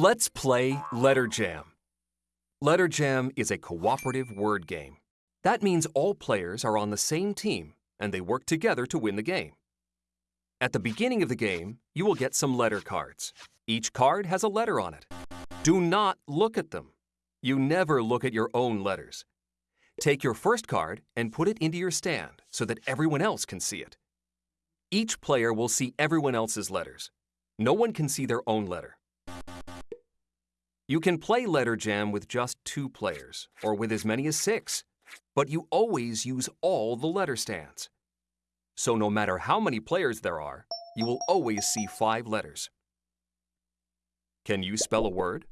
Let's play Letter Jam. Letter Jam is a cooperative word game. That means all players are on the same team and they work together to win the game. At the beginning of the game, you will get some letter cards. Each card has a letter on it. Do not look at them. You never look at your own letters. Take your first card and put it into your stand so that everyone else can see it. Each player will see everyone else's letters. No one can see their own letter. You can play Letter Jam with just two players, or with as many as six, but you always use all the letter stands. So no matter how many players there are, you will always see five letters. Can you spell a word?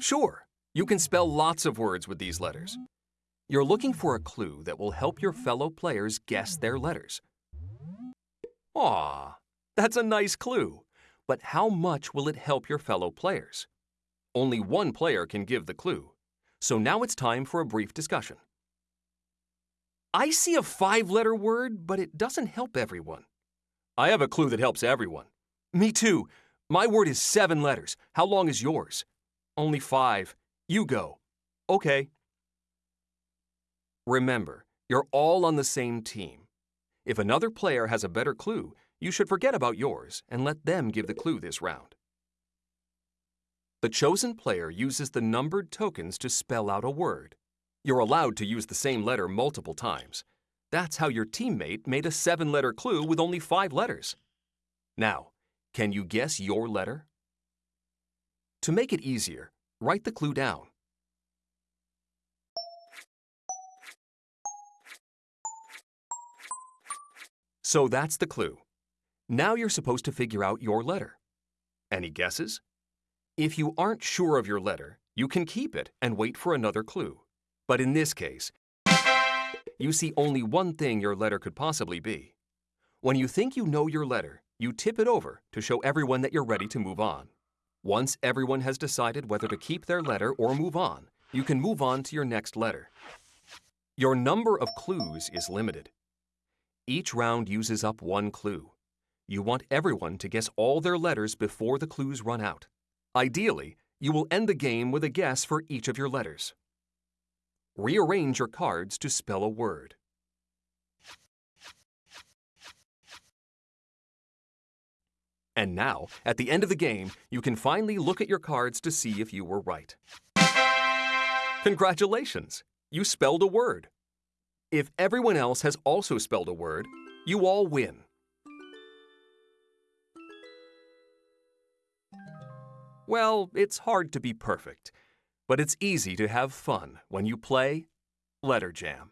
Sure, you can spell lots of words with these letters. You're looking for a clue that will help your fellow players guess their letters. Aw, that's a nice clue. But how much will it help your fellow players? Only one player can give the clue. So now it's time for a brief discussion. I see a five-letter word, but it doesn't help everyone. I have a clue that helps everyone. Me too. My word is seven letters. How long is yours? Only five. You go. Okay. Remember, you're all on the same team. If another player has a better clue, you should forget about yours and let them give the clue this round. The chosen player uses the numbered tokens to spell out a word. You're allowed to use the same letter multiple times. That's how your teammate made a seven-letter clue with only five letters. Now, can you guess your letter? To make it easier, write the clue down. So that's the clue. Now you're supposed to figure out your letter. Any guesses? If you aren't sure of your letter, you can keep it and wait for another clue. But in this case, you see only one thing your letter could possibly be. When you think you know your letter, you tip it over to show everyone that you're ready to move on. Once everyone has decided whether to keep their letter or move on, you can move on to your next letter. Your number of clues is limited. Each round uses up one clue. You want everyone to guess all their letters before the clues run out. Ideally, you will end the game with a guess for each of your letters. Rearrange your cards to spell a word. And now, at the end of the game, you can finally look at your cards to see if you were right. Congratulations! You spelled a word. If everyone else has also spelled a word, you all win. Well, it's hard to be perfect, but it's easy to have fun when you play Letter Jam.